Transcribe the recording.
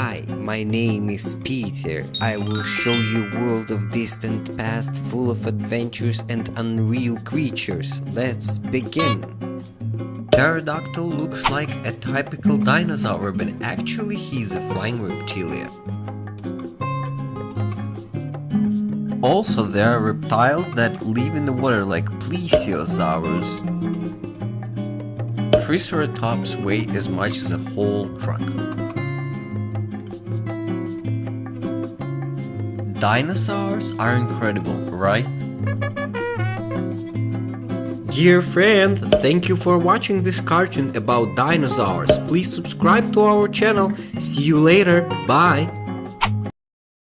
Hi, my name is Peter. I will show you world of distant past full of adventures and unreal creatures. Let's begin. Pterodactyl looks like a typical dinosaur, but actually he's a flying reptilia. Also, there are reptiles that live in the water like plesiosaurs. Triceratops weigh as much as a whole truck. Dinosaurs are incredible, right? Dear friend, thank you for watching this cartoon about dinosaurs. Please subscribe to our channel. See you later. Bye.